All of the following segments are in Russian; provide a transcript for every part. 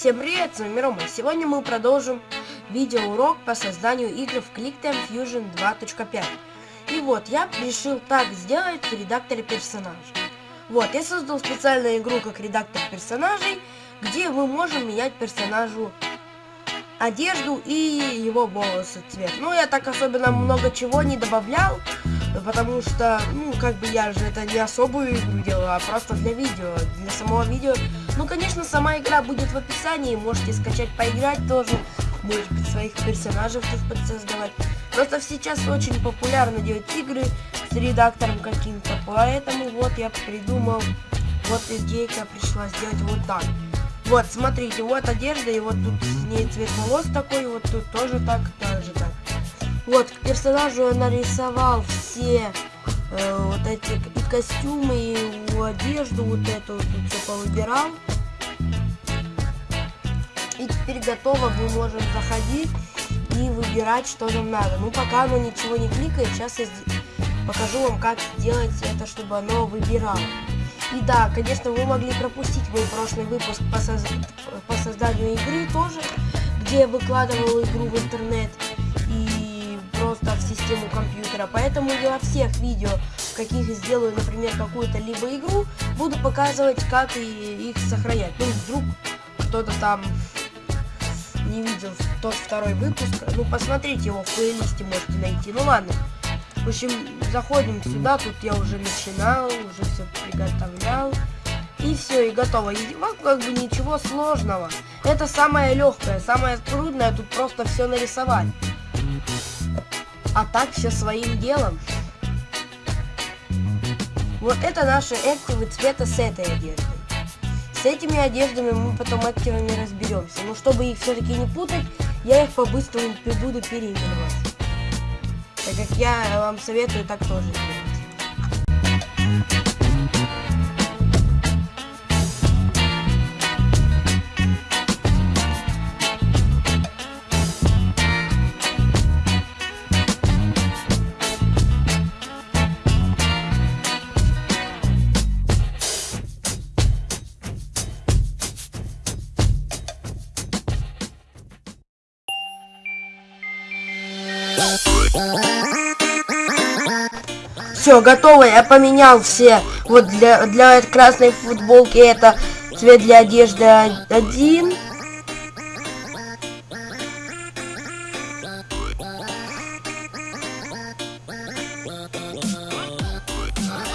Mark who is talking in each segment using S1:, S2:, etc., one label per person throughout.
S1: Всем привет, с вами Рома. Сегодня мы продолжим видеоурок по созданию игр в QuickTime Fusion 2.5. И вот, я решил так сделать в редакторе персонажей. Вот, я создал специальную игру как редактор персонажей, где мы можем менять персонажу одежду и его волосы цвет. Ну, я так особенно много чего не добавлял, потому что, ну, как бы я же это не особую игру делал, а просто для видео, для самого видео. Ну, конечно, сама игра будет в описании, можете скачать, поиграть тоже, может быть, своих персонажей тут подсоздавать. Просто сейчас очень популярно делать игры с редактором каким-то, поэтому вот я придумал, вот идейка пришла сделать вот так. Вот, смотрите, вот одежда, и вот тут с ней цвет волос такой, вот тут тоже так, также так. Вот, к персонажу я нарисовал все э, вот эти и костюмы, и одежду, вот эту вот тут все повыбирал. И теперь готово, мы можем заходить и выбирать, что нам надо. Ну, пока оно ничего не кликает, сейчас я покажу вам, как сделать это, чтобы оно выбирало. И да, конечно, вы могли пропустить мой прошлый выпуск по, соз... по созданию игры тоже, где я выкладывал игру в интернет в систему компьютера. Поэтому я во всех видео, в каких сделаю, например, какую-то либо игру, буду показывать, как и их сохранять. Ну, вдруг кто-то там не видел тот второй выпуск, ну, посмотрите его в плейлисте, можете найти. Ну, ладно. В общем, заходим сюда, тут я уже начинал, уже все приготовлял. И все, и готово. И вот как бы ничего сложного. Это самое легкое, самое трудное, тут просто все нарисовать. А так все своим делом. Вот это наши активы цвета с этой одеждой. С этими одеждами мы потом активами разберемся. Но чтобы их все-таки не путать, я их по-быстрому буду переименовать так как я вам советую так тоже делать. Все, готово, я поменял все. Вот для, для красной футболки это цвет для одежды один.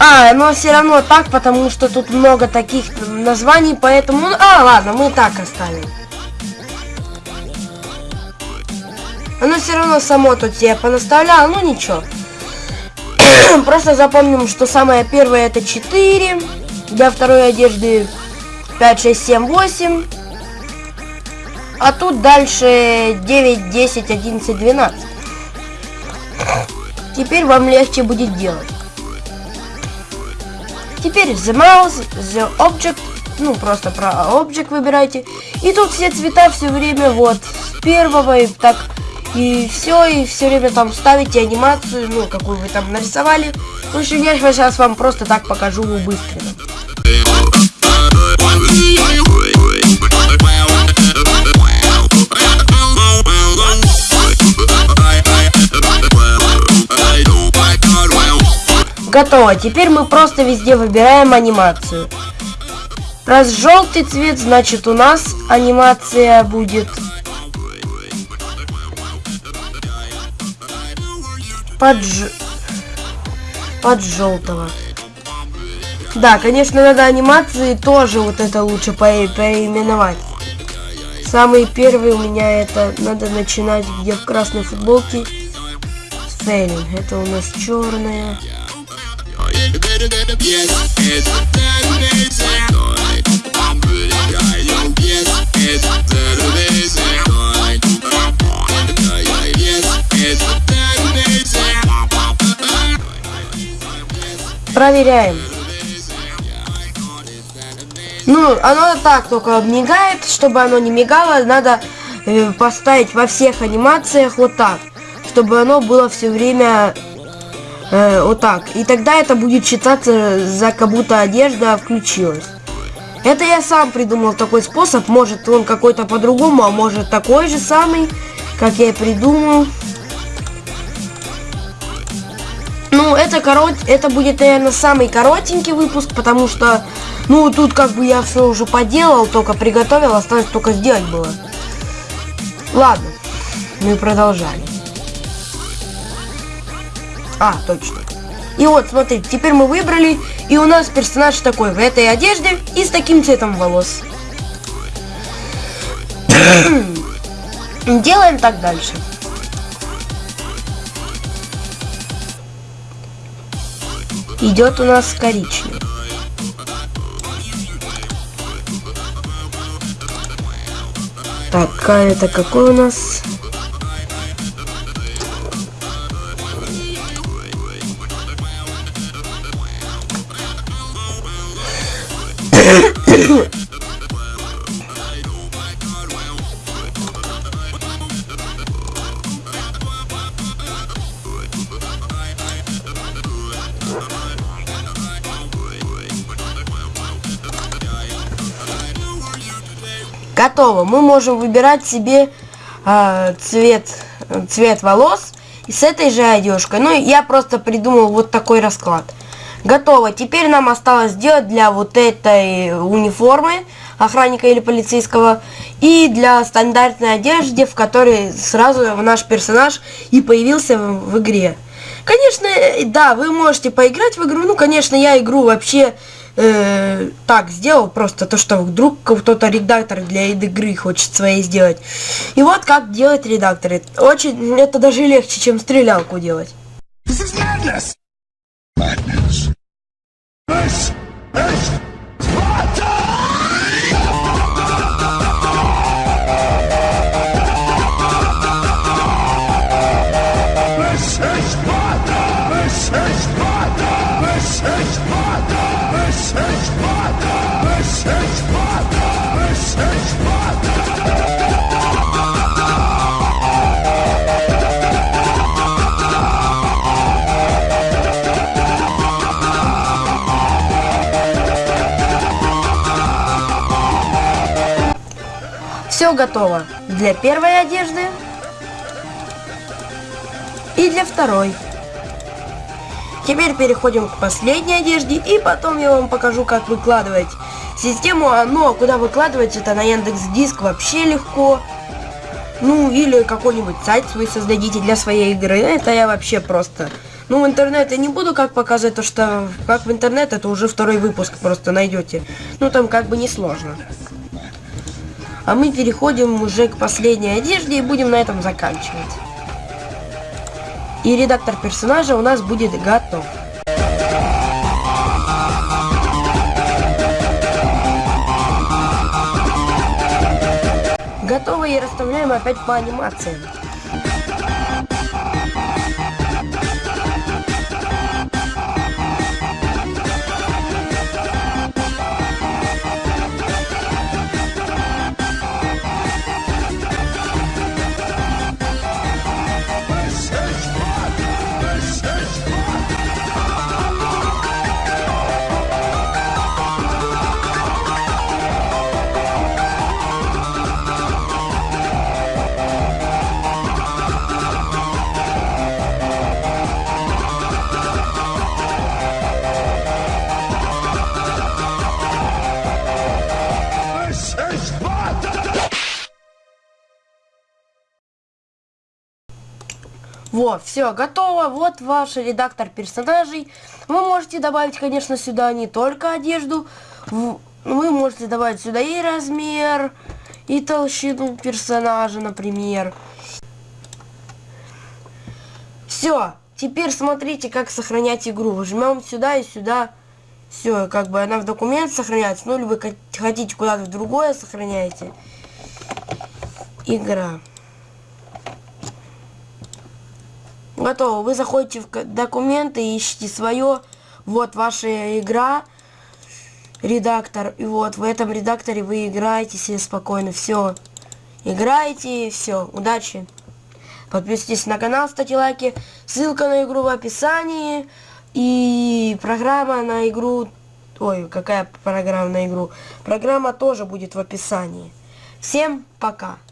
S1: А, но все равно так, потому что тут много таких названий, поэтому... А, ладно, мы так оставим. Оно все равно само тут себе понаставляло, ну ничего. Просто запомним, что самое первое это 4. Для второй одежды 5, 6, 7, 8. А тут дальше 9, 10, 11, 12. Теперь вам легче будет делать. Теперь the mouse, the object, ну просто про object выбирайте. И тут все цвета все время вот с первого и так и все, и все время там ставите анимацию, ну, какую вы там нарисовали. В общем, я сейчас вам просто так покажу быстро. Готово. Теперь мы просто везде выбираем анимацию. Раз желтый цвет, значит у нас анимация будет под, ж... под желтого. Да, конечно, надо анимации тоже вот это лучше по переименовать. Самый первый у меня это надо начинать где в красной футболке фейлинг. Это у нас черная. Проверяем. Ну, оно так только мигает. Чтобы оно не мигало, надо э, поставить во всех анимациях вот так. Чтобы оно было все время э, вот так. И тогда это будет считаться за как будто одежда включилась. Это я сам придумал такой способ. Может он какой-то по-другому, а может такой же самый, как я и придумал. Это корот, это будет, наверное, самый коротенький выпуск, потому что, ну, тут как бы я все уже поделал, только приготовил, осталось только сделать было. Ладно, мы продолжали. А, точно. И вот, смотрите, теперь мы выбрали, и у нас персонаж такой, в этой одежде и с таким цветом волос. Делаем так дальше. Идет у нас коричневый. Так, это какой у нас? Готово. Мы можем выбирать себе э, цвет, цвет волос и с этой же одежкой. Ну, я просто придумал вот такой расклад. Готово. Теперь нам осталось сделать для вот этой униформы охранника или полицейского и для стандартной одежды, в которой сразу наш персонаж и появился в, в игре. Конечно, да, вы можете поиграть в игру. Ну, конечно, я игру вообще э, так сделал, просто то, что вдруг кто-то редактор для игры хочет своей сделать. И вот как делать редакторы. Очень, это даже легче, чем стрелялку делать. Madness. Madness. Все готово для первой одежды и для второй. Теперь переходим к последней одежде, и потом я вам покажу, как выкладывать систему. Ну, а куда выкладывать, это на Яндекс Диск вообще легко. Ну, или какой-нибудь сайт свой создадите для своей игры. Это я вообще просто... Ну, в интернет я не буду как показывать, то что как в интернет, это уже второй выпуск просто найдете. Ну, там как бы не сложно. А мы переходим уже к последней одежде и будем на этом заканчивать и редактор персонажа у нас будет готов. Готово и расставляем опять по анимациям. Вот, все, готово. Вот ваш редактор персонажей. Вы можете добавить, конечно, сюда не только одежду. Вы можете добавить сюда и размер, и толщину персонажа, например. Все, теперь смотрите, как сохранять игру. Жмем сюда и сюда. Все, как бы она в документ сохраняется. Ну, или вы хотите куда-то в другое сохраняете. Игра. Готово. Вы заходите в документы, ищите свое. Вот ваша игра. Редактор. И вот в этом редакторе вы играете себе спокойно. Все. Играете. Все. Удачи. Подписывайтесь на канал, ставьте лайки. Ссылка на игру в описании. И программа на игру Ой, какая программа на игру. Программа тоже будет в описании. Всем пока.